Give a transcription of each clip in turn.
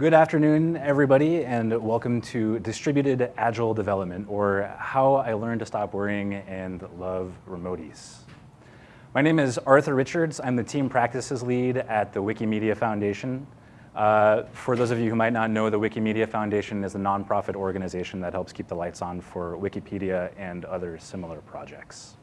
Good afternoon, everybody, and welcome to Distributed Agile Development, or How I Learned to Stop Worrying and Love Remoties. My name is Arthur Richards. I'm the Team Practices Lead at the Wikimedia Foundation. Uh, for those of you who might not know, the Wikimedia Foundation is a nonprofit organization that helps keep the lights on for Wikipedia and other similar projects.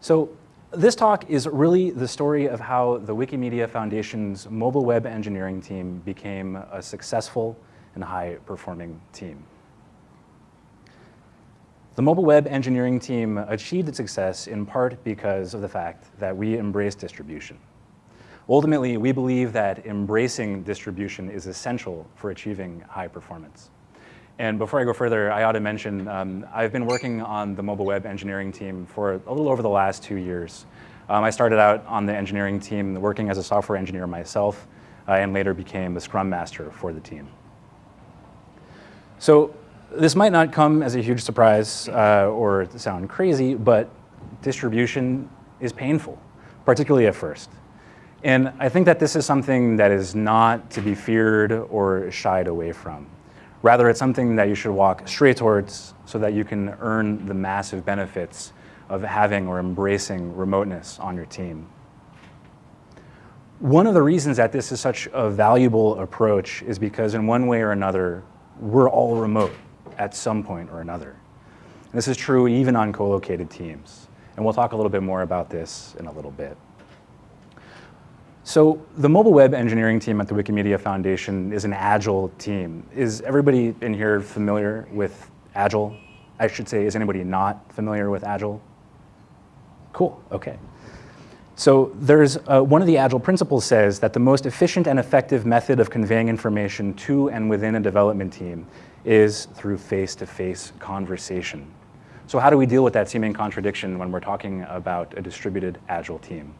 So this talk is really the story of how the Wikimedia Foundation's mobile web engineering team became a successful and high-performing team. The mobile web engineering team achieved its success in part because of the fact that we embrace distribution. Ultimately, we believe that embracing distribution is essential for achieving high performance. And before I go further, I ought to mention, um, I've been working on the mobile web engineering team for a little over the last two years. Um, I started out on the engineering team working as a software engineer myself, uh, and later became the scrum master for the team. So this might not come as a huge surprise uh, or sound crazy, but distribution is painful, particularly at first. And I think that this is something that is not to be feared or shied away from. Rather, it's something that you should walk straight towards so that you can earn the massive benefits of having or embracing remoteness on your team. One of the reasons that this is such a valuable approach is because in one way or another, we're all remote at some point or another. And this is true even on co-located teams. And we'll talk a little bit more about this in a little bit. So the mobile web engineering team at the Wikimedia Foundation is an Agile team. Is everybody in here familiar with Agile? I should say, is anybody not familiar with Agile? Cool, okay. So there's, uh, one of the Agile principles says that the most efficient and effective method of conveying information to and within a development team is through face-to-face -face conversation. So how do we deal with that seeming contradiction when we're talking about a distributed Agile team?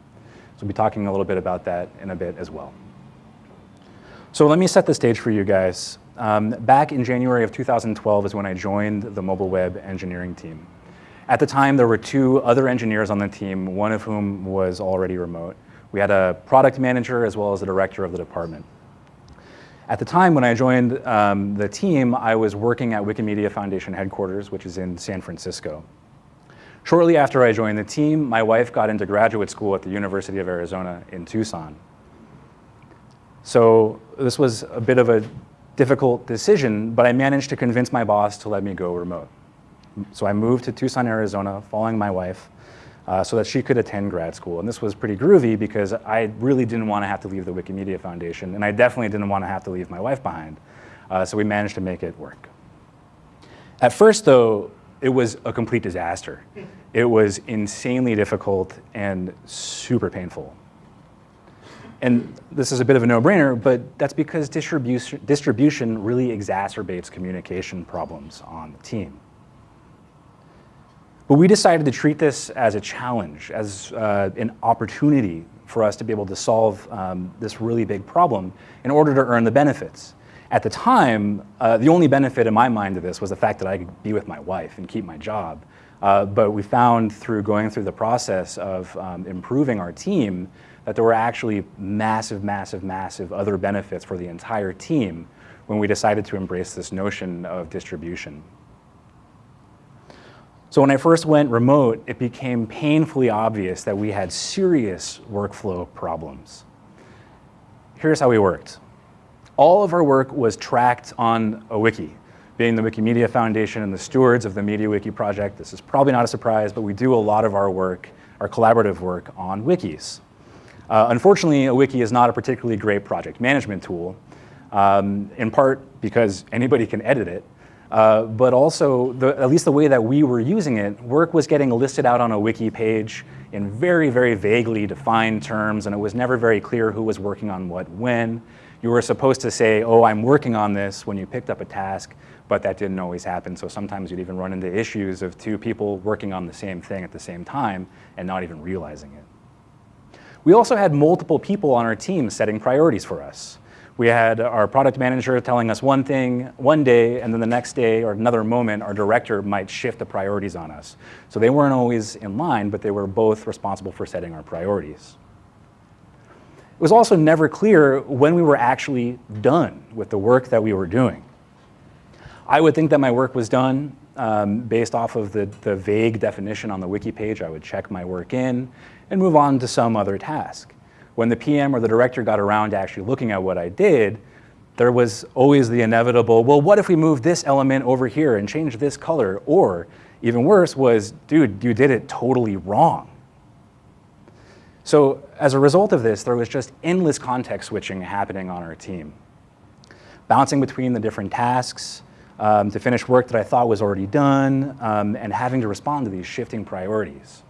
So we'll be talking a little bit about that in a bit as well. So let me set the stage for you guys. Um, back in January of 2012 is when I joined the mobile web engineering team. At the time, there were two other engineers on the team, one of whom was already remote. We had a product manager as well as the director of the department. At the time when I joined um, the team, I was working at Wikimedia Foundation headquarters, which is in San Francisco. Shortly after I joined the team, my wife got into graduate school at the University of Arizona in Tucson. So this was a bit of a difficult decision, but I managed to convince my boss to let me go remote. So I moved to Tucson, Arizona, following my wife, uh, so that she could attend grad school. And this was pretty groovy because I really didn't want to have to leave the Wikimedia Foundation, and I definitely didn't want to have to leave my wife behind. Uh, so we managed to make it work. At first, though, it was a complete disaster. It was insanely difficult and super painful. And this is a bit of a no-brainer, but that's because distribution, distribution really exacerbates communication problems on the team. But we decided to treat this as a challenge, as uh, an opportunity for us to be able to solve um, this really big problem in order to earn the benefits. At the time, uh, the only benefit in my mind of this was the fact that I could be with my wife and keep my job. Uh, but we found through going through the process of um, improving our team that there were actually massive, massive, massive other benefits for the entire team when we decided to embrace this notion of distribution. So when I first went remote, it became painfully obvious that we had serious workflow problems. Here's how we worked all of our work was tracked on a wiki. Being the Wikimedia Foundation and the stewards of the MediaWiki project, this is probably not a surprise, but we do a lot of our work, our collaborative work, on wikis. Uh, unfortunately, a wiki is not a particularly great project management tool, um, in part because anybody can edit it, uh, but also, the, at least the way that we were using it, work was getting listed out on a wiki page in very, very vaguely defined terms, and it was never very clear who was working on what when. You were supposed to say, oh, I'm working on this when you picked up a task, but that didn't always happen. So sometimes you'd even run into issues of two people working on the same thing at the same time and not even realizing it. We also had multiple people on our team setting priorities for us. We had our product manager telling us one thing one day, and then the next day or another moment, our director might shift the priorities on us. So they weren't always in line, but they were both responsible for setting our priorities. It was also never clear when we were actually done with the work that we were doing. I would think that my work was done um, based off of the, the vague definition on the wiki page. I would check my work in and move on to some other task. When the PM or the director got around to actually looking at what I did, there was always the inevitable, well, what if we move this element over here and change this color? Or even worse was, dude, you did it totally wrong. So as a result of this, there was just endless context switching happening on our team. Bouncing between the different tasks um, to finish work that I thought was already done um, and having to respond to these shifting priorities.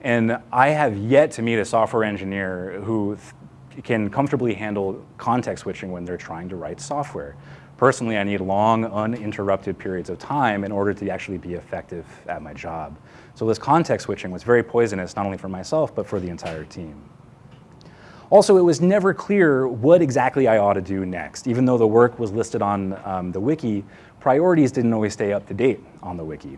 And I have yet to meet a software engineer who can comfortably handle context switching when they're trying to write software. Personally, I need long, uninterrupted periods of time in order to actually be effective at my job. So this context switching was very poisonous, not only for myself, but for the entire team. Also, it was never clear what exactly I ought to do next. Even though the work was listed on um, the wiki, priorities didn't always stay up to date on the wiki.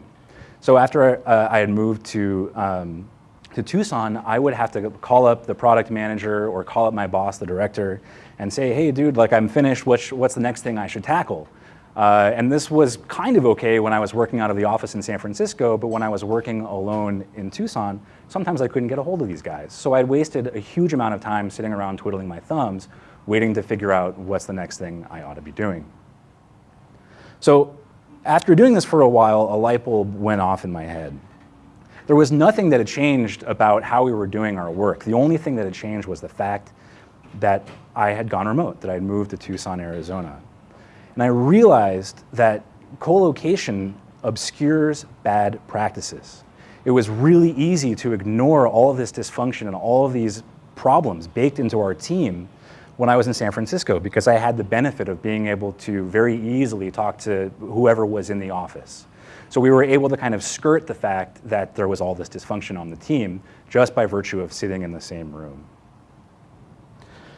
So after uh, I had moved to um, to Tucson, I would have to call up the product manager or call up my boss, the director, and say, hey, dude, like I'm finished, what's, what's the next thing I should tackle? Uh, and this was kind of okay when I was working out of the office in San Francisco, but when I was working alone in Tucson, sometimes I couldn't get a hold of these guys. So I'd wasted a huge amount of time sitting around twiddling my thumbs, waiting to figure out what's the next thing I ought to be doing. So after doing this for a while, a light bulb went off in my head. There was nothing that had changed about how we were doing our work. The only thing that had changed was the fact that I had gone remote, that I had moved to Tucson, Arizona. And I realized that co-location obscures bad practices. It was really easy to ignore all of this dysfunction and all of these problems baked into our team when I was in San Francisco because I had the benefit of being able to very easily talk to whoever was in the office. So we were able to kind of skirt the fact that there was all this dysfunction on the team just by virtue of sitting in the same room.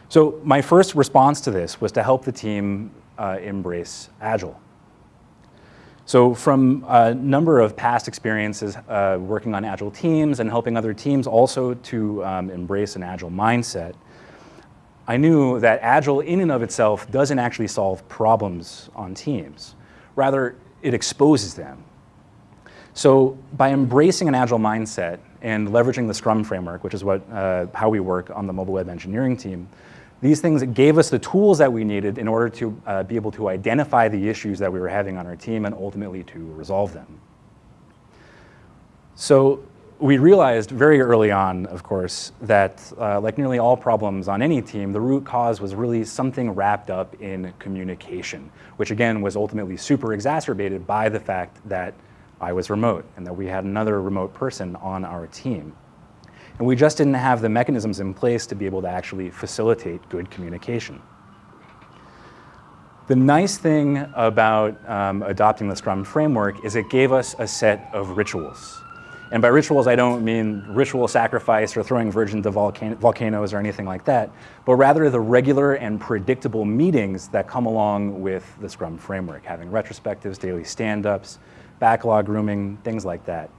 So my first response to this was to help the team uh, embrace Agile. So from a number of past experiences uh, working on Agile teams and helping other teams also to um, embrace an Agile mindset, I knew that Agile in and of itself doesn't actually solve problems on teams. Rather, it exposes them. So by embracing an agile mindset and leveraging the Scrum framework, which is what, uh, how we work on the mobile web engineering team, these things gave us the tools that we needed in order to uh, be able to identify the issues that we were having on our team and ultimately to resolve them. So we realized very early on, of course, that uh, like nearly all problems on any team, the root cause was really something wrapped up in communication, which again was ultimately super exacerbated by the fact that I was remote and that we had another remote person on our team. And we just didn't have the mechanisms in place to be able to actually facilitate good communication. The nice thing about um, adopting the Scrum framework is it gave us a set of rituals. And by rituals, I don't mean ritual sacrifice or throwing virgins to volcan volcanoes or anything like that, but rather the regular and predictable meetings that come along with the Scrum framework, having retrospectives, daily stand-ups, backlog grooming, things like that.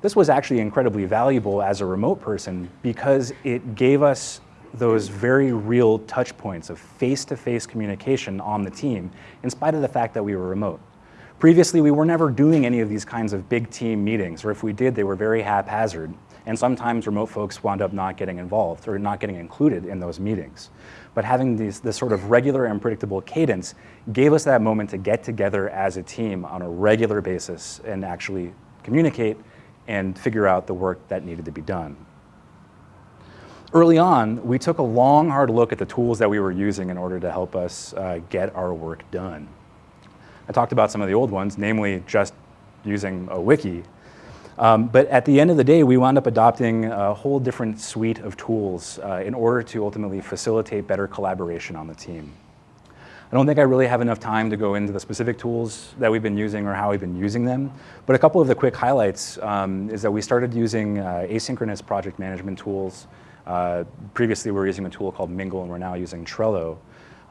This was actually incredibly valuable as a remote person because it gave us those very real touch points of face-to-face -face communication on the team in spite of the fact that we were remote. Previously, we were never doing any of these kinds of big team meetings, or if we did, they were very haphazard. And sometimes remote folks wound up not getting involved or not getting included in those meetings. But having these, this sort of regular and predictable cadence gave us that moment to get together as a team on a regular basis and actually communicate and figure out the work that needed to be done. Early on, we took a long, hard look at the tools that we were using in order to help us uh, get our work done. I talked about some of the old ones, namely just using a wiki um, but at the end of the day, we wound up adopting a whole different suite of tools uh, in order to ultimately facilitate better collaboration on the team. I don't think I really have enough time to go into the specific tools that we've been using or how we've been using them, but a couple of the quick highlights um, is that we started using uh, asynchronous project management tools. Uh, previously, we were using a tool called Mingle, and we're now using Trello.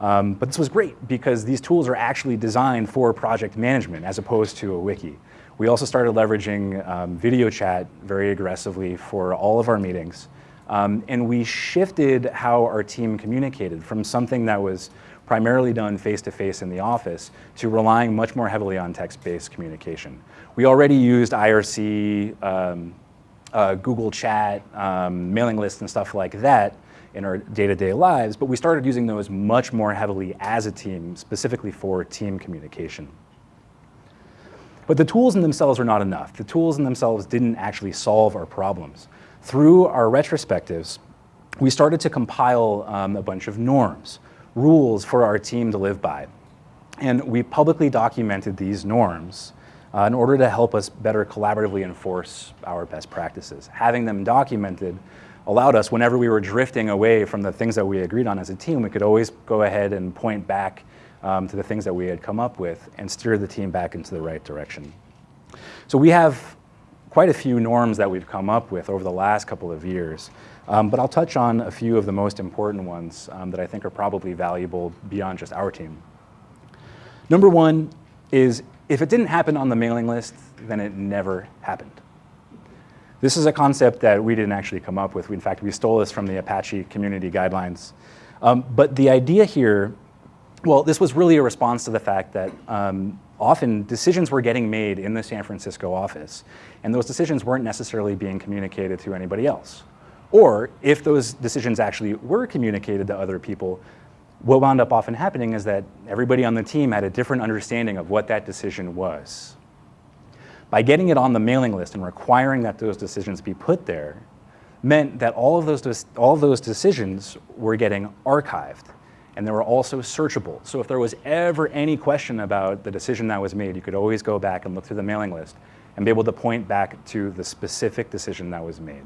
Um, but this was great because these tools are actually designed for project management as opposed to a wiki. We also started leveraging um, video chat very aggressively for all of our meetings. Um, and we shifted how our team communicated from something that was primarily done face-to-face -face in the office to relying much more heavily on text-based communication. We already used IRC, um, uh, Google Chat, um, mailing lists and stuff like that in our day-to-day -day lives, but we started using those much more heavily as a team, specifically for team communication. But the tools in themselves are not enough. The tools in themselves didn't actually solve our problems. Through our retrospectives, we started to compile um, a bunch of norms, rules for our team to live by. And we publicly documented these norms uh, in order to help us better collaboratively enforce our best practices. Having them documented allowed us, whenever we were drifting away from the things that we agreed on as a team, we could always go ahead and point back um, to the things that we had come up with and steer the team back into the right direction. So we have quite a few norms that we've come up with over the last couple of years, um, but I'll touch on a few of the most important ones um, that I think are probably valuable beyond just our team. Number one is if it didn't happen on the mailing list, then it never happened. This is a concept that we didn't actually come up with. In fact, we stole this from the Apache community guidelines. Um, but the idea here, well, this was really a response to the fact that um, often decisions were getting made in the San Francisco office, and those decisions weren't necessarily being communicated to anybody else. Or if those decisions actually were communicated to other people, what wound up often happening is that everybody on the team had a different understanding of what that decision was. By getting it on the mailing list and requiring that those decisions be put there meant that all of those, all of those decisions were getting archived and they were also searchable. So if there was ever any question about the decision that was made, you could always go back and look through the mailing list and be able to point back to the specific decision that was made.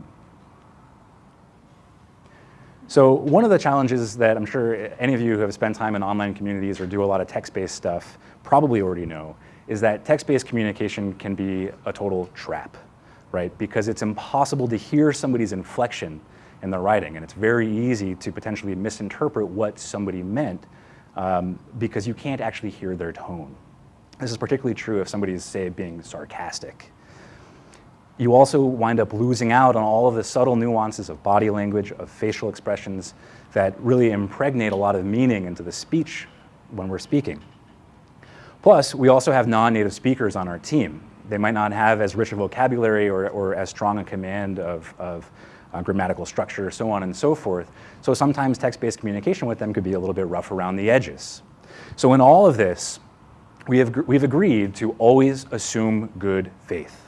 So one of the challenges that I'm sure any of you who have spent time in online communities or do a lot of text-based stuff probably already know is that text-based communication can be a total trap, right? Because it's impossible to hear somebody's inflection in their writing, and it's very easy to potentially misinterpret what somebody meant um, because you can't actually hear their tone. This is particularly true if somebody is, say, being sarcastic you also wind up losing out on all of the subtle nuances of body language, of facial expressions that really impregnate a lot of meaning into the speech when we're speaking. Plus, we also have non-native speakers on our team. They might not have as rich a vocabulary or, or as strong a command of, of uh, grammatical structure, so on and so forth. So sometimes text-based communication with them could be a little bit rough around the edges. So in all of this, we have, we've agreed to always assume good faith.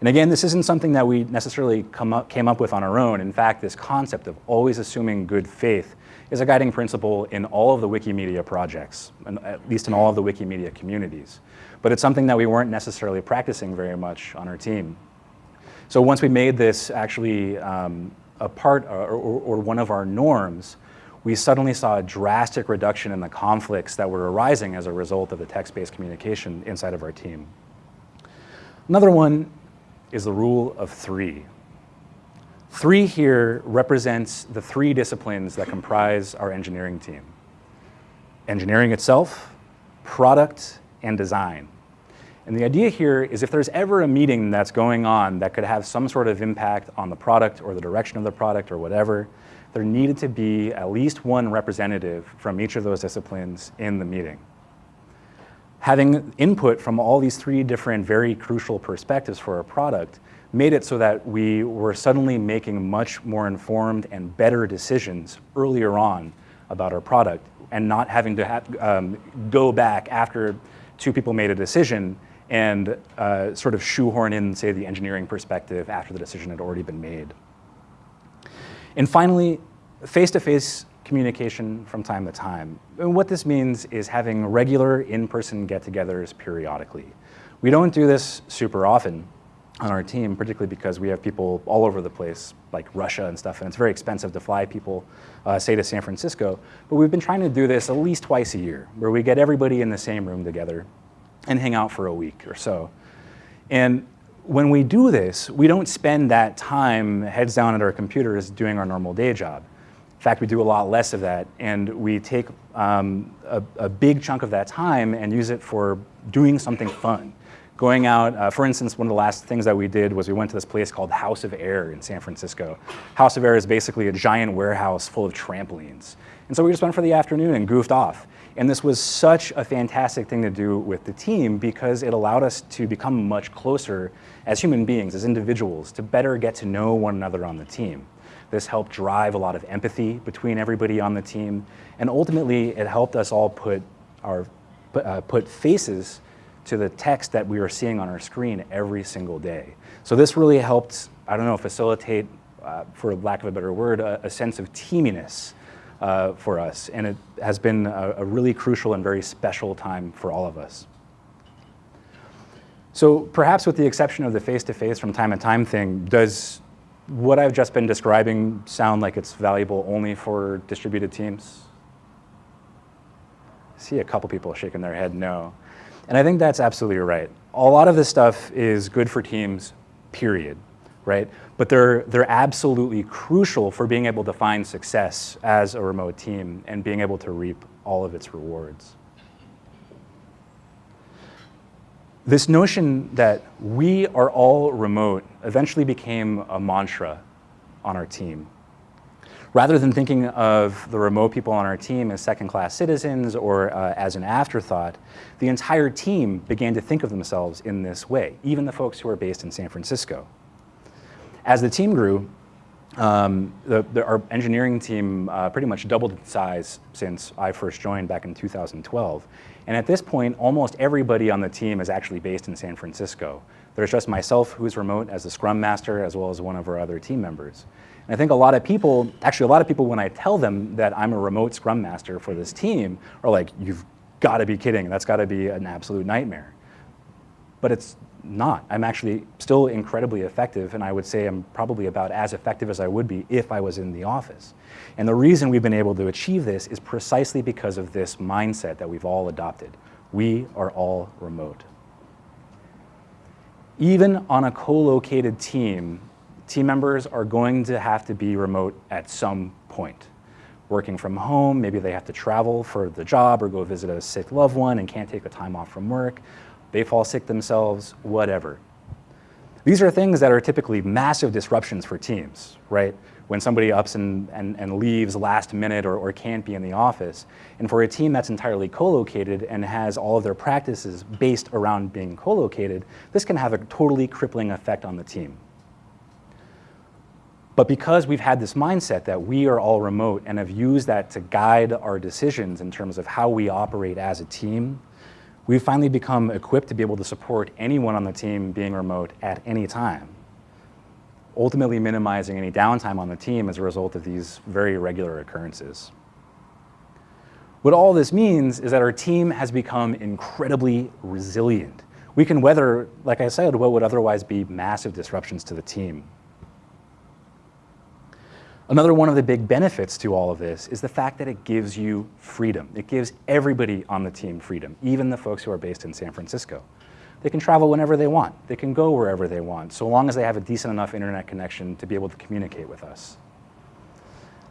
And again, this isn't something that we necessarily up, came up with on our own. In fact, this concept of always assuming good faith is a guiding principle in all of the Wikimedia projects, and at least in all of the Wikimedia communities. But it's something that we weren't necessarily practicing very much on our team. So once we made this actually um, a part or, or, or one of our norms, we suddenly saw a drastic reduction in the conflicts that were arising as a result of the text-based communication inside of our team. Another one is the rule of three. Three here represents the three disciplines that comprise our engineering team. Engineering itself, product, and design. And the idea here is if there's ever a meeting that's going on that could have some sort of impact on the product or the direction of the product or whatever, there needed to be at least one representative from each of those disciplines in the meeting having input from all these three different very crucial perspectives for our product made it so that we were suddenly making much more informed and better decisions earlier on about our product and not having to um, go back after two people made a decision and uh, sort of shoehorn in, say, the engineering perspective after the decision had already been made. And finally, face-to-face communication from time to time. And what this means is having regular in-person get-togethers periodically. We don't do this super often on our team, particularly because we have people all over the place, like Russia and stuff, and it's very expensive to fly people, uh, say, to San Francisco. But we've been trying to do this at least twice a year, where we get everybody in the same room together and hang out for a week or so. And when we do this, we don't spend that time heads down at our computers doing our normal day job. In fact, we do a lot less of that, and we take um, a, a, big chunk of that time and use it for doing something fun, Going out, uh, for instance, one of the last things that we did was we went to this place called House of Air in San Francisco. House of Air is basically a giant warehouse full of trampolines. And so we just went for the afternoon and goofed off. And this was such a fantastic thing to do with the team because it allowed us to become much closer as human beings, as individuals, to better get to know one another on the team. This helped drive a lot of empathy between everybody on the team. And ultimately, it helped us all put, our, uh, put faces to the text that we were seeing on our screen every single day. So this really helped, I don't know, facilitate, uh, for lack of a better word, a, a sense of teaminess uh, for us. And it has been a, a really crucial and very special time for all of us. So perhaps with the exception of the face-to-face -face from time to time thing, does what I've just been describing sound like it's valuable only for distributed teams? I see a couple people shaking their head no. And I think that's absolutely right. A lot of this stuff is good for teams, period, right? But they're, they're absolutely crucial for being able to find success as a remote team and being able to reap all of its rewards. This notion that we are all remote eventually became a mantra on our team. Rather than thinking of the remote people on our team as second-class citizens or uh, as an afterthought, the entire team began to think of themselves in this way, even the folks who are based in San Francisco. As the team grew, um, the, the, our engineering team uh, pretty much doubled in size since I first joined back in 2012. And at this point, almost everybody on the team is actually based in San Francisco. There's just myself who's remote as the Scrum Master, as well as one of our other team members. And I think a lot of people, actually a lot of people when I tell them that I'm a remote Scrum Master for this team are like, you've got to be kidding, that's got to be an absolute nightmare. But it's not. I'm actually still incredibly effective, and I would say I'm probably about as effective as I would be if I was in the office. And the reason we've been able to achieve this is precisely because of this mindset that we've all adopted. We are all remote. Even on a co-located team, team members are going to have to be remote at some point. Working from home, maybe they have to travel for the job or go visit a sick loved one and can't take the time off from work they fall sick themselves, whatever. These are things that are typically massive disruptions for teams, right? When somebody ups and, and, and leaves last minute or, or can't be in the office. And for a team that's entirely co-located and has all of their practices based around being co-located, this can have a totally crippling effect on the team. But because we've had this mindset that we are all remote and have used that to guide our decisions in terms of how we operate as a team, we've finally become equipped to be able to support anyone on the team being remote at any time, ultimately minimizing any downtime on the team as a result of these very regular occurrences. What all this means is that our team has become incredibly resilient. We can weather, like I said, what would otherwise be massive disruptions to the team. Another one of the big benefits to all of this is the fact that it gives you freedom. It gives everybody on the team freedom, even the folks who are based in San Francisco. They can travel whenever they want. They can go wherever they want, so long as they have a decent enough internet connection to be able to communicate with us.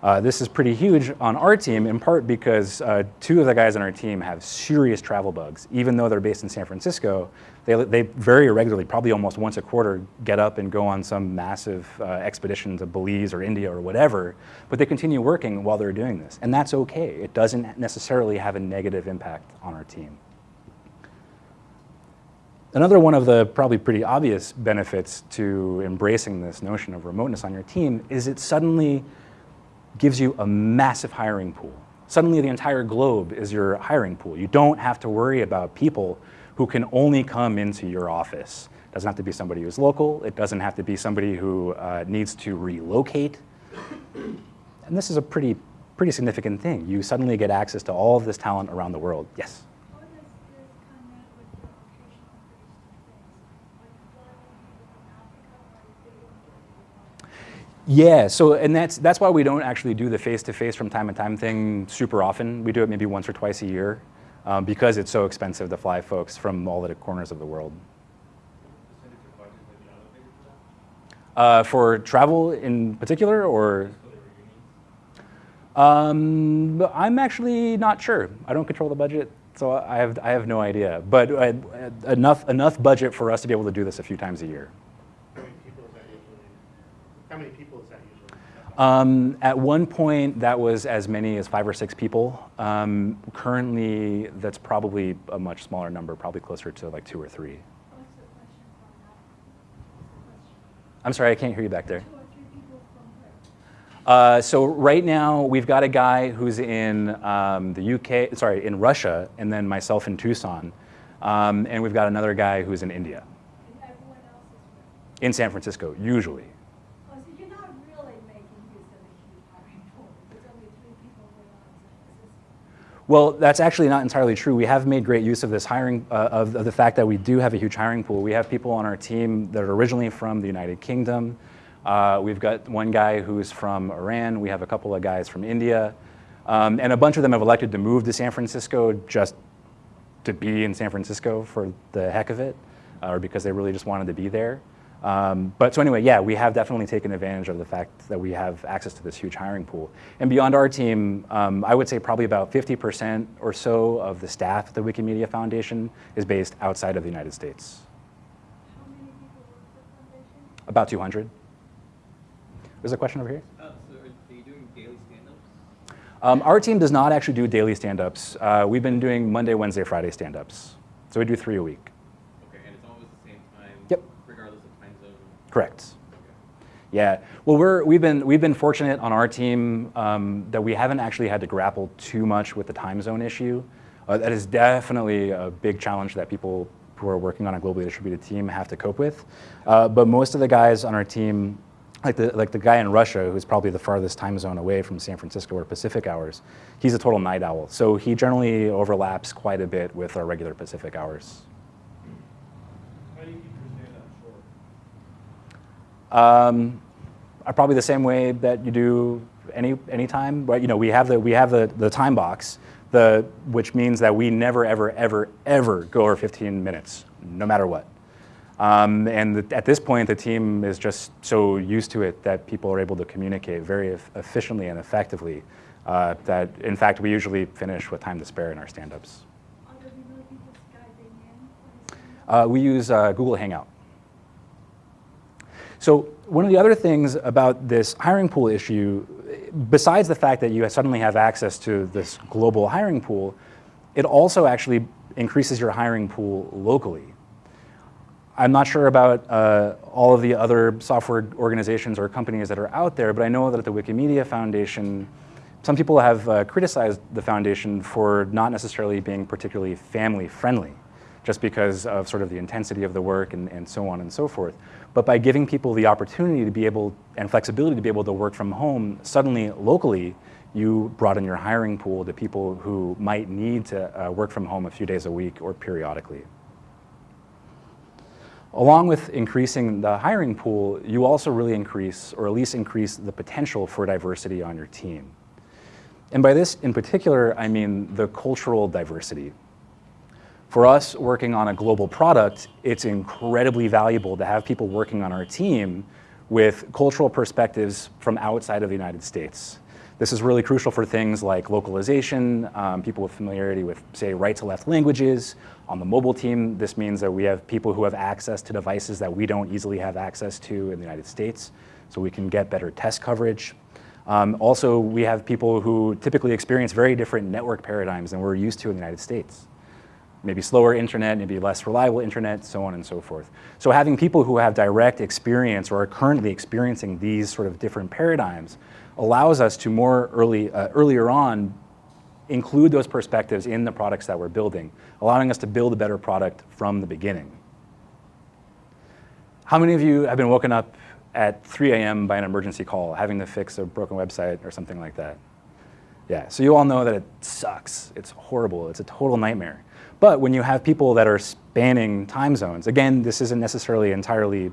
Uh, this is pretty huge on our team, in part because uh, two of the guys on our team have serious travel bugs. Even though they're based in San Francisco, they, they very regularly, probably almost once a quarter, get up and go on some massive uh, expedition to Belize or India or whatever, but they continue working while they're doing this. And that's okay. It doesn't necessarily have a negative impact on our team. Another one of the probably pretty obvious benefits to embracing this notion of remoteness on your team is it suddenly gives you a massive hiring pool. Suddenly the entire globe is your hiring pool. You don't have to worry about people who can only come into your office. It doesn't have to be somebody who's local. It doesn't have to be somebody who uh, needs to relocate. And this is a pretty, pretty significant thing. You suddenly get access to all of this talent around the world. Yes? Yeah, so and that's that's why we don't actually do the face-to-face -face from time to time thing super often. We do it maybe once or twice a year um, because it's so expensive to fly folks from all the corners of the world. Uh, for travel in particular, or? Um, I'm actually not sure. I don't control the budget. So I have, I have no idea, but uh, enough, enough budget for us to be able to do this a few times a year. How many people is that usually? How many people is that usually? Um, at one point, that was as many as five or six people. Um, currently, that's probably a much smaller number, probably closer to like two or three. What's the question from that? What's the question? I'm sorry, I can't hear you back there. Two or three people from where? Uh, so right now, we've got a guy who's in um, the UK, sorry, in Russia, and then myself in Tucson. Um, and we've got another guy who's in India, And everyone else is in San Francisco, usually. Oh, so you're not really making use of a huge hiring pool. There's only three people going on in San Francisco. Well, that's actually not entirely true. We have made great use of this hiring, uh, of, of the fact that we do have a huge hiring pool. We have people on our team that are originally from the United Kingdom. Uh, we've got one guy who's from Iran. We have a couple of guys from India. Um, and a bunch of them have elected to move to San Francisco just to be in San Francisco for the heck of it, uh, or because they really just wanted to be there. Um, but so anyway, yeah, we have definitely taken advantage of the fact that we have access to this huge hiring pool. And beyond our team, um, I would say probably about 50% or so of the staff at the Wikimedia Foundation is based outside of the United States. How many people work for the foundation? About 200. There's a question over here. Uh, so are you doing daily stand-ups? Um, our team does not actually do daily stand-ups. Uh, we've been doing Monday, Wednesday, Friday stand-ups. So we do three a week. Okay, and it's always the same time? Yep. Regardless of time zone? Correct. Yeah, well, we're, we've, been, we've been fortunate on our team um, that we haven't actually had to grapple too much with the time zone issue. Uh, that is definitely a big challenge that people who are working on a globally distributed team have to cope with. Uh, but most of the guys on our team, like the, like the guy in Russia, who's probably the farthest time zone away from San Francisco or Pacific hours, he's a total night owl. So he generally overlaps quite a bit with our regular Pacific hours. How do you keep your stand-up short? Um, are probably the same way that you do any any time. But you know, we have the we have the, the time box, the which means that we never ever ever ever go over 15 minutes, no matter what. Um, and the, at this point, the team is just so used to it that people are able to communicate very eff- efficiently and effectively. Uh, that in fact, we usually finish with time to spare in our stand-ups. Are there really people Skyping in for the stand-up? Uh, we use uh, Google Hangout. So one of the other things about this hiring pool issue, besides the fact that you suddenly have access to this global hiring pool, it also actually increases your hiring pool locally. I'm not sure about uh, all of the other software organizations or companies that are out there, but I know that at the Wikimedia Foundation, some people have uh, criticized the foundation for not necessarily being particularly family friendly, just because of sort of the intensity of the work and, and so on and so forth. But by giving people the opportunity to be able and flexibility to be able to work from home, suddenly locally, you broaden your hiring pool to people who might need to uh, work from home a few days a week or periodically. Along with increasing the hiring pool, you also really increase, or at least increase, the potential for diversity on your team. And by this in particular, I mean the cultural diversity. For us working on a global product, it's incredibly valuable to have people working on our team with cultural perspectives from outside of the United States. This is really crucial for things like localization, um, people with familiarity with, say, right to left languages. On the mobile team, this means that we have people who have access to devices that we don't easily have access to in the United States, so we can get better test coverage. Um, also, we have people who typically experience very different network paradigms than we're used to in the United States. Maybe slower internet, maybe less reliable internet, so on and so forth. So having people who have direct experience or are currently experiencing these sort of different paradigms allows us to more early, uh, earlier on include those perspectives in the products that we're building, allowing us to build a better product from the beginning. How many of you have been woken up at 3 a.m. by an emergency call, having to fix a broken website or something like that? Yeah, so you all know that it sucks. It's horrible. It's a total nightmare. But when you have people that are spanning time zones, again, this isn't necessarily entirely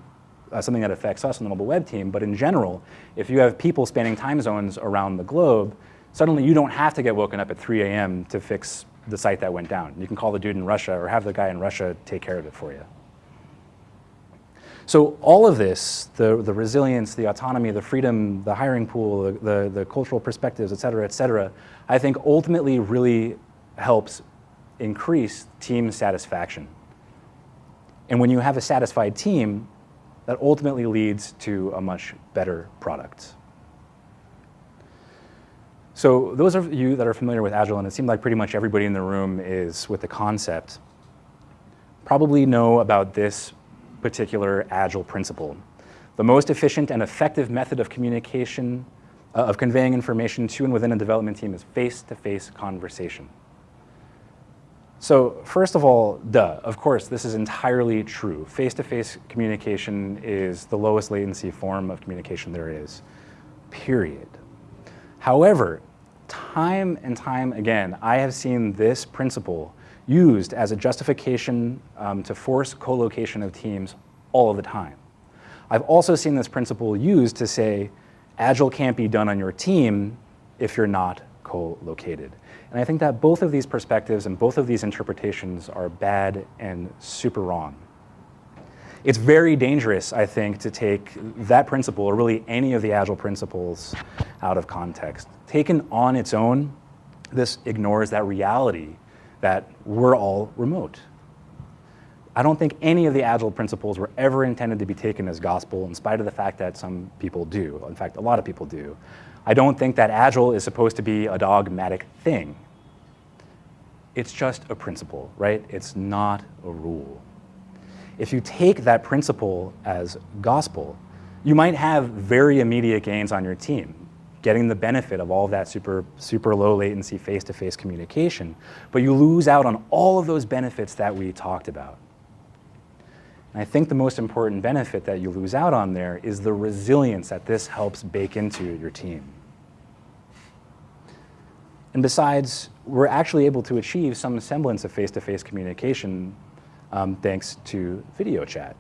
uh, something that affects us on the mobile web team, but in general, if you have people spanning time zones around the globe, suddenly you don't have to get woken up at 3 a.m. to fix the site that went down. You can call the dude in Russia or have the guy in Russia take care of it for you. So all of this, the, the resilience, the autonomy, the freedom, the hiring pool, the, the, the cultural perspectives, et cetera, et cetera, I think ultimately really helps increase team satisfaction. And when you have a satisfied team, that ultimately leads to a much better product. So those of you that are familiar with Agile, and it seemed like pretty much everybody in the room is with the concept, probably know about this particular Agile principle. The most efficient and effective method of communication, uh, of conveying information to and within a development team is face-to-face -face conversation. So first of all, duh, of course, this is entirely true. Face-to-face -face communication is the lowest latency form of communication there is, period. However, time and time again, I have seen this principle used as a justification um, to force co-location of teams all of the time. I've also seen this principle used to say, Agile can't be done on your team if you're not co-located. And I think that both of these perspectives and both of these interpretations are bad and super wrong. It's very dangerous, I think, to take that principle, or really any of the Agile principles, out of context. Taken on its own, this ignores that reality that we're all remote. I don't think any of the Agile principles were ever intended to be taken as gospel, in spite of the fact that some people do. In fact, a lot of people do. I don't think that Agile is supposed to be a dogmatic thing. It's just a principle, right? It's not a rule. If you take that principle as gospel, you might have very immediate gains on your team, getting the benefit of all of that super, super low latency face-to-face -face communication, but you lose out on all of those benefits that we talked about. And I think the most important benefit that you lose out on there is the resilience that this helps bake into your team. And besides, we're actually able to achieve some semblance of face-to-face -face communication um, thanks to video chat.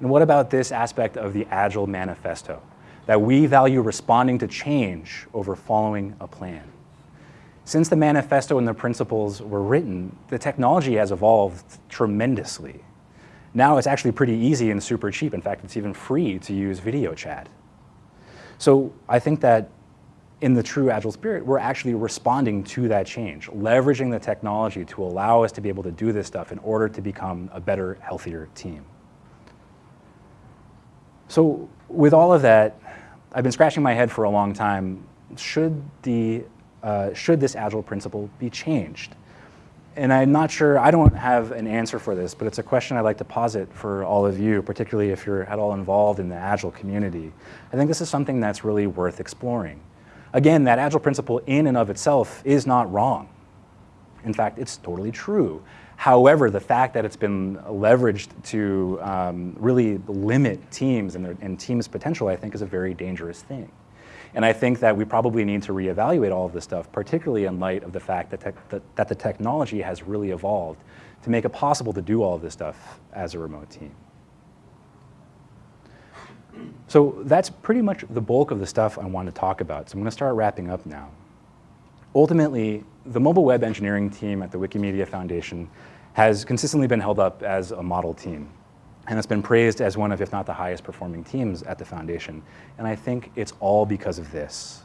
And what about this aspect of the Agile Manifesto? That we value responding to change over following a plan. Since the manifesto and the principles were written, the technology has evolved tremendously. Now it's actually pretty easy and super cheap. In fact, it's even free to use video chat. So I think that in the true Agile spirit, we're actually responding to that change, leveraging the technology to allow us to be able to do this stuff in order to become a better, healthier team. So with all of that, I've been scratching my head for a long time. Should, the, uh, should this Agile principle be changed? And I'm not sure, I don't have an answer for this, but it's a question I'd like to posit for all of you, particularly if you're at all involved in the Agile community. I think this is something that's really worth exploring. Again, that agile principle in and of itself is not wrong. In fact, it's totally true. However, the fact that it's been leveraged to um, really limit teams and, their, and teams' potential, I think, is a very dangerous thing. And I think that we probably need to reevaluate all of this stuff, particularly in light of the fact that, that, that the technology has really evolved to make it possible to do all of this stuff as a remote team. So that's pretty much the bulk of the stuff I want to talk about. So I'm going to start wrapping up now. Ultimately, the mobile web engineering team at the Wikimedia Foundation has consistently been held up as a model team. And it's been praised as one of, if not the highest performing teams at the foundation. And I think it's all because of this.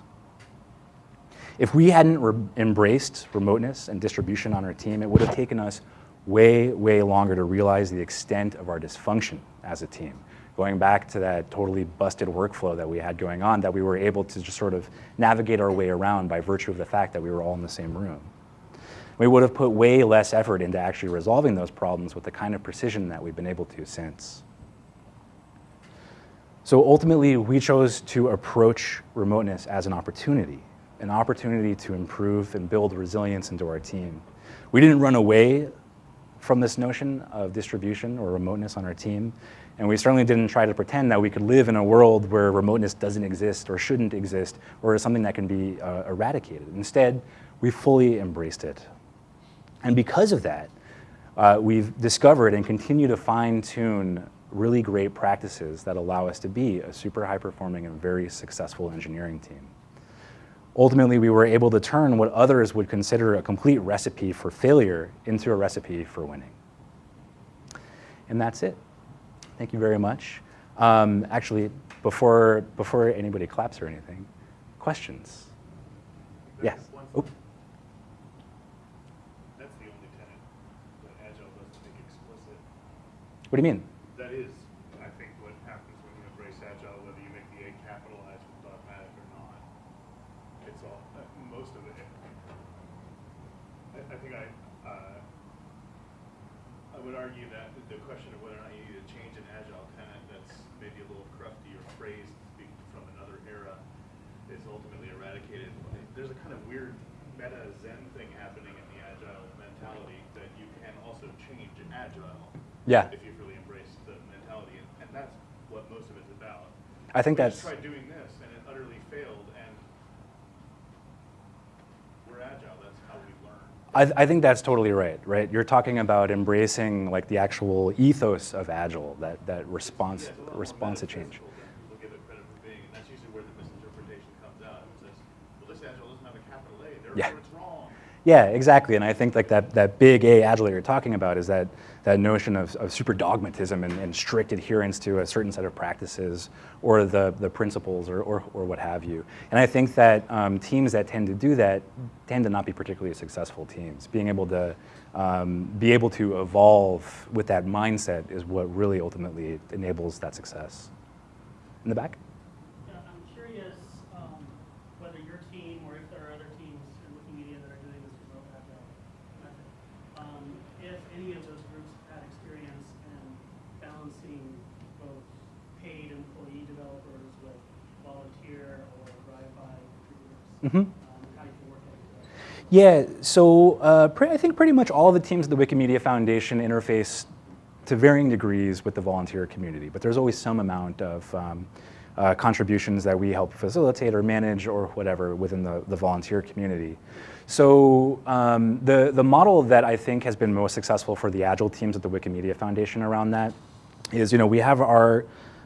If we hadn't re embraced remoteness and distribution on our team, it would have taken us way, way longer to realize the extent of our dysfunction as a team going back to that totally busted workflow that we had going on that we were able to just sort of navigate our way around by virtue of the fact that we were all in the same room. We would have put way less effort into actually resolving those problems with the kind of precision that we've been able to since. So ultimately, we chose to approach remoteness as an opportunity, an opportunity to improve and build resilience into our team. We didn't run away from this notion of distribution or remoteness on our team. And we certainly didn't try to pretend that we could live in a world where remoteness doesn't exist or shouldn't exist or is something that can be uh, eradicated. Instead, we fully embraced it. And because of that, uh, we've discovered and continue to fine tune really great practices that allow us to be a super high performing and very successful engineering team. Ultimately, we were able to turn what others would consider a complete recipe for failure into a recipe for winning. And that's it. Thank you very much. Um, actually, before, before anybody claps or anything, questions? Yes. One- Oh, That What do you mean? That is, I think, what happens when you embrace agile, whether you make the A capitalized with dogmatic or not. It's all, uh, most of it. I, I think I, uh, I would argue that the question of whether or not you need to change an agile tenant that's maybe a little crufty or phrased from another era is ultimately eradicated. There's a kind of weird meta zen thing happening in the agile mentality that you can also change agile Yeah. if you've really embrace the mentality, and, and that's what most of it's about. I think we that's- tried doing this, and it utterly failed, and we're agile. That's how we learn. I, I think that's totally right, right? You're talking about embracing like the actual ethos of Agile, that, that response, Yeah, it's a lot more response to change. metaphysical than People give it credit for being, and that's usually where the misinterpretation comes out. It says, well, this agile doesn't have a capital A, Yeah. therefore it's wrong. Yeah, exactly. And I think like that, that big A agile that you're talking about is that, that notion of, of super dogmatism and, and strict adherence to a certain set of practices or the, the principles or, or, or what have you. And I think that um, teams that tend to do that tend to not be particularly successful teams. Being able to um, be able to evolve with that mindset is what really ultimately enables that success. In the back? Yeah, I'm curious um, whether your team or if there are other teams in Wikimedia that are doing this remote agile method, um, if any of those groups have had experience in both paid employee developers with volunteer or drive-by contributors, and how you can work that together. Yeah, so uh, I think pretty much all the teams at the Wikimedia Foundation interface to varying degrees with the volunteer community, but there's always some amount of um, uh, contributions that we help facilitate or manage or whatever within the, the volunteer community. So um, the, the model that I think has been most successful for the Agile teams at the Wikimedia Foundation around that is, you know, we have our,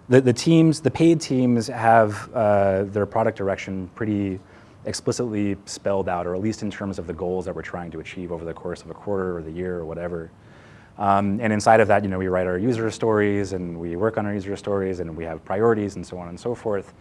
the, the teams, the paid teams have uh, their product direction pretty explicitly spelled out, or at least in terms of the goals that we're trying to achieve over the course of a quarter or the year or whatever. Um, and inside of that, you know, we write our user stories and we work on our user stories and we have priorities and so on and so forth.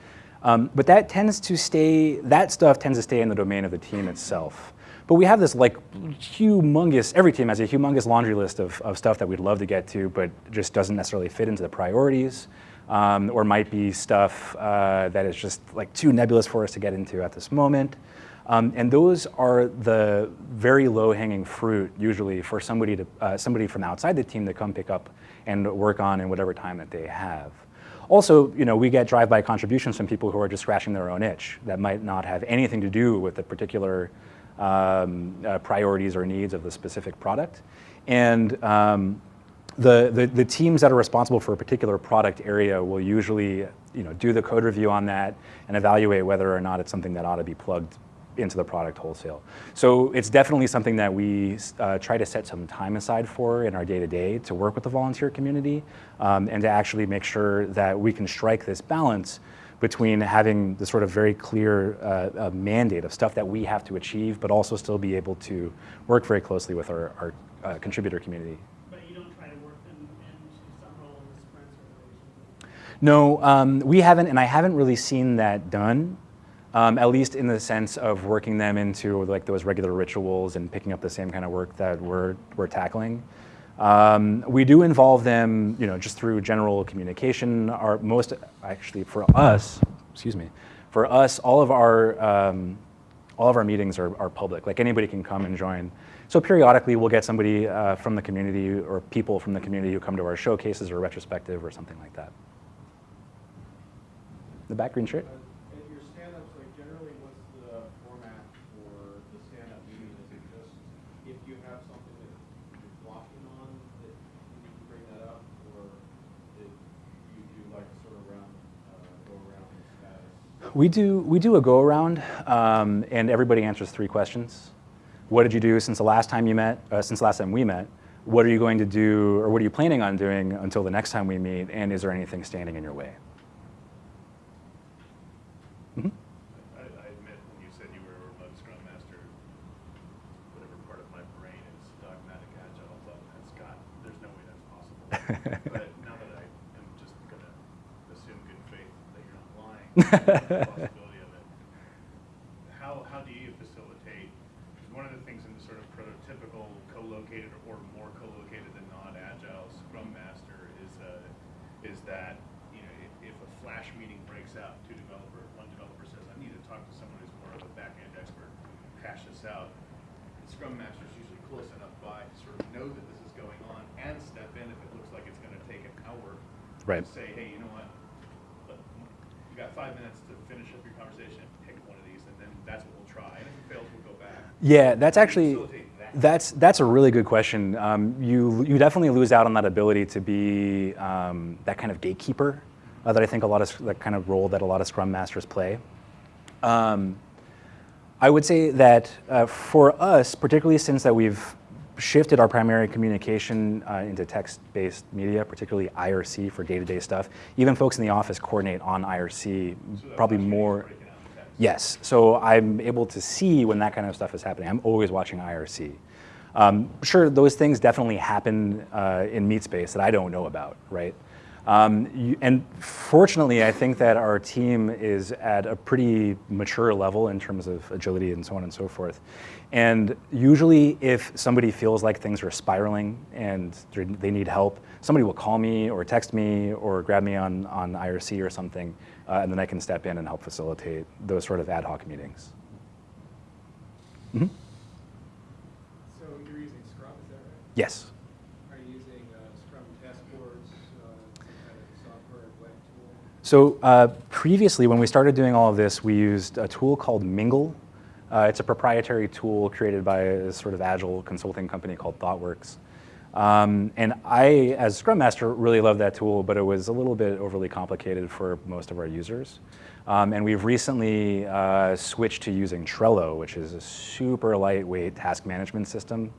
Um, but that tends to stay, that stuff tends to stay in the domain of the team itself. But we have this like humongous, every team has a humongous laundry list of, of stuff that we'd love to get to, but just doesn't necessarily fit into the priorities. Um, or might be stuff uh, that is just like too nebulous for us to get into at this moment. Um, and those are the very low-hanging fruit, usually, for somebody to uh, somebody from outside the team to come pick up and work on in whatever time that they have. Also, you know, we get drive-by contributions from people who are just scratching their own itch that might not have anything to do with the particular um, uh, priorities or needs of the specific product. And um, the, the, the teams that are responsible for a particular product area will usually you know, do the code review on that and evaluate whether or not it's something that ought to be plugged into the product wholesale. So it's definitely something that we uh, try to set some time aside for in our day-to-day to work with the volunteer community um, and to actually make sure that we can strike this balance between having the sort of very clear uh, uh, mandate of stuff that we have to achieve, but also still be able to work very closely with our, our uh, contributor community. But you don't try to work them into some role in the sprints or iterations. No, um, we haven't, and I haven't really seen that done. Um, at least in the sense of working them into like those regular rituals and picking up the same kind of work that we're we're tackling. Um, we do involve them, you know, just through general communication. Our most actually for us, excuse me, for us, all of our um, all of our meetings are, are public. Like anybody can come and join. So periodically, we'll get somebody uh, from the community or people from the community who come to our showcases or retrospective or something like that. The back green shirt. Uh, At your stand-ups, like generally, what's the format for the stand-up meeting? Is it just if you have something that you're blocking on, that you need to bring that up? Or do you do like sort of round, uh, go around the status? We do, we do a go around, um, and everybody answers three questions. What did you do since the last time you met, uh, since the last time we met? What are you going to do, or what are you planning on doing until the next time we meet? And is there anything standing in your way? Mhm. I, I admit, when you said you were a remote Scrum Master, whatever part of my brain is dogmatic agile, thought that's got, there's no way that's possible. But now that I am just gonna assume good faith that you're not lying, the possibility of it. How, how do you facilitate, because one of the things in the sort of prototypical co-located or more co-located than not agile Scrum Master is uh, is that, you know, if, if a flash meeting breaks out, two developer, one developer says, I need to talk to someone who's more of a back-end expert, hash this out. The Scrum Master is usually close enough by to sort of know that this is going on and step in if it looks like it's gonna take an hour. Right. To say, hey, you know what, but you got five minutes to finish up your conversation, pick one of these, and then that's what we'll try, and if it fails, we'll go back. Yeah, that's actually that's that's a really good question. Um, you you definitely lose out on that ability to be um, that kind of gatekeeper uh, that I think a lot of that kind of role that a lot of Scrum masters play. Um, I would say that uh, for us, particularly since that we've shifted our primary communication uh, into text-based media, particularly IRC for day-to-day stuff. Even folks in the office coordinate on IRC, So probably more. Yes, so I'm able to see when that kind of stuff is happening. I'm always watching IRC. Um, sure, those things definitely happen uh, in meat space that I don't know about, right? Um, you, and fortunately, I think that our team is at a pretty mature level in terms of agility and so on and so forth. And usually, if somebody feels like things are spiraling and they need help, somebody will call me or text me or grab me on, on IRC or something, uh, and then I can step in and help facilitate those sort of ad hoc meetings. Mhm. So you're using Scrum, is that right? Yes. Are you using uh, Scrum task boards, uh, kind of software web tool? So uh, previously, when we started doing all of this, we used a tool called Mingle. Uh, it's a proprietary tool created by a sort of agile consulting company called ThoughtWorks. Um, and I, as Scrum Master, really love that tool, but it was a little bit overly complicated for most of our users. Um, and we've recently uh, switched to using Trello, which is a super lightweight task management system.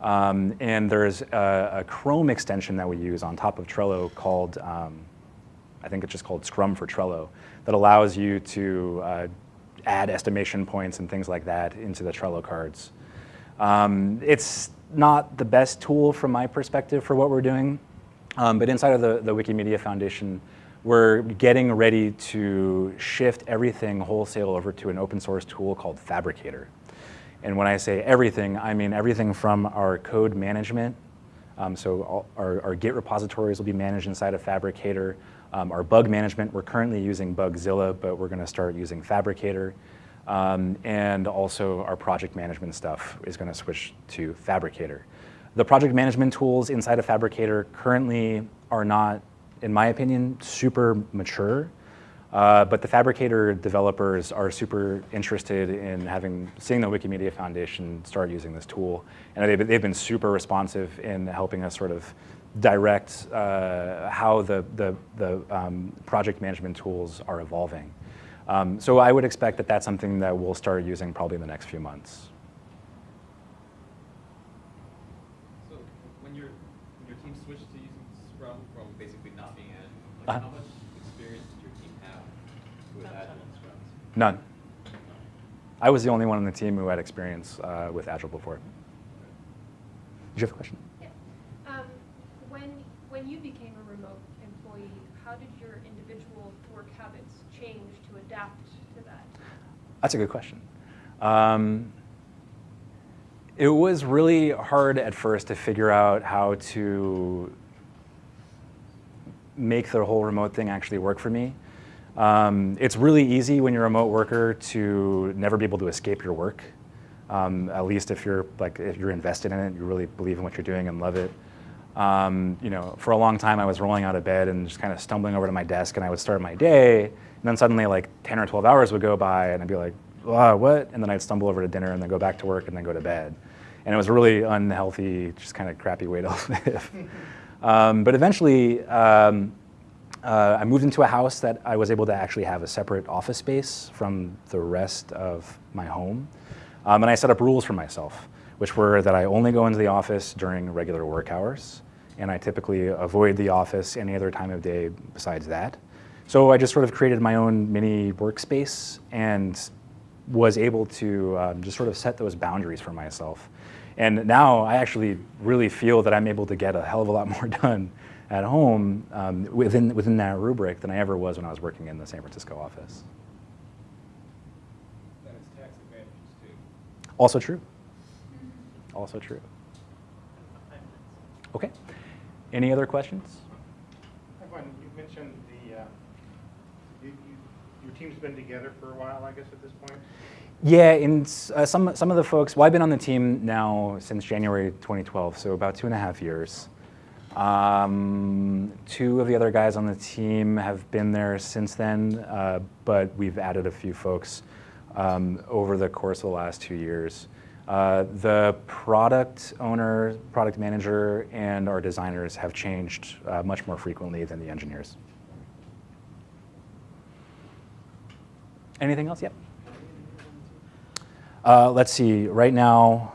Um, and there's a, a Chrome extension that we use on top of Trello called um, I think it's just called Scrum for Trello, that allows you to uh, add estimation points and things like that into the Trello cards. Um, it's not the best tool from my perspective for what we're doing, um, but inside of the, the Wikimedia Foundation, we're getting ready to shift everything wholesale over to an open source tool called Phabricator. And when I say everything, I mean everything from our code management um, so our, our Git repositories will be managed inside of Phabricator. Um, our bug management, we're currently using Bugzilla, but we're going to start using Phabricator. Um, and also our project management stuff is going to switch to Phabricator. The project management tools inside of Phabricator currently are not, in my opinion, super mature. Uh, but the Phabricator developers are super interested in having seeing the Wikimedia Foundation start using this tool, and they've, they've been super responsive in helping us sort of direct uh, how the the, the um, project management tools are evolving. Um, so I would expect that that's something that we'll start using probably in the next few months. So when your when your team switched to using Scrum from basically not being Agile, like Uh-huh. how much experience did your team have with Agile and Scrum? None. I was the only one on the team who had experience uh, with Agile before. Did you have a question? Yeah. Um, when, when you became a remote employee, how did your individual work habits change to adapt to that? That's a good question. Um, it was really hard at first to figure out how to make the whole remote thing actually work for me. Um, it's really easy when you're a remote worker to never be able to escape your work. Um, at least if you're like if you're invested in it, you really believe in what you're doing and love it. Um, you know, for a long time I was rolling out of bed and just kind of stumbling over to my desk, and I would start my day, and then suddenly like 10 or 12 hours would go by, and I'd be like, what? And then I'd stumble over to dinner, and then go back to work, and then go to bed. And it was a really unhealthy, just kind of crappy way to live. um, but eventually, um, uh, I moved into a house that I was able to actually have a separate office space from the rest of my home. Um, and I set up rules for myself, which were that I only go into the office during regular work hours, and I typically avoid the office any other time of day besides that. So I just sort of created my own mini workspace and was able to um, just sort of set those boundaries for myself. And now I actually really feel that I'm able to get a hell of a lot more done at home um, within, within that rubric than I ever was when I was working in the San Francisco office. That is tax advantages too. Also true. Also true. Okay. Any other questions? I have one, you mentioned the, uh, you, you, your team's been together for a while, I guess, at this point? Yeah, and uh, some, some of the folks, well, I've been on the team now since January 2012, so about two and a half years. Um, two of the other guys on the team have been there since then, uh, but we've added a few folks um, over the course of the last two years. Uh, the product owner, product manager, and our designers have changed uh, much more frequently than the engineers. Anything else? Yep. Uh, let's see, right now,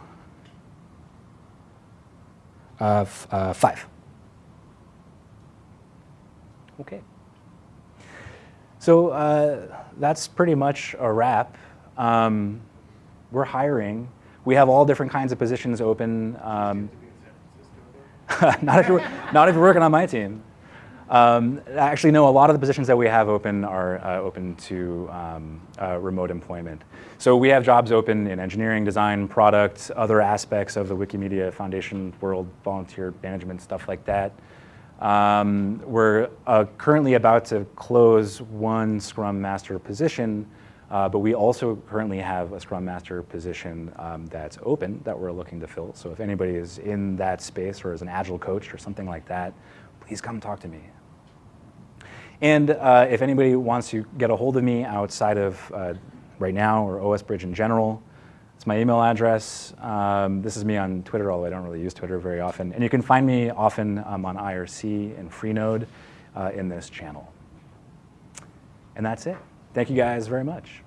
uh, uh, five. Okay. So uh, that's pretty much a wrap. Um, we're hiring. We have all different kinds of positions open. Um, not, if you're, not if you're working on my team. Um, actually, no, a lot of the positions that we have open are uh, open to um, uh, remote employment. So we have jobs open in engineering, design, product, other aspects of the Wikimedia Foundation world, volunteer management, stuff like that. Um, we're uh, currently about to close one Scrum Master position, uh, but we also currently have a Scrum Master position um, that's open that we're looking to fill. So if anybody is in that space or is an Agile coach or something like that, please come talk to me. And uh, if anybody wants to get a hold of me outside of uh, right now or OS Bridge in general, it's my email address. Um, this is me on Twitter, although I don't really use Twitter very often. And you can find me often um, on IRC and Freenode uh, in this channel. And that's it. Thank you guys very much.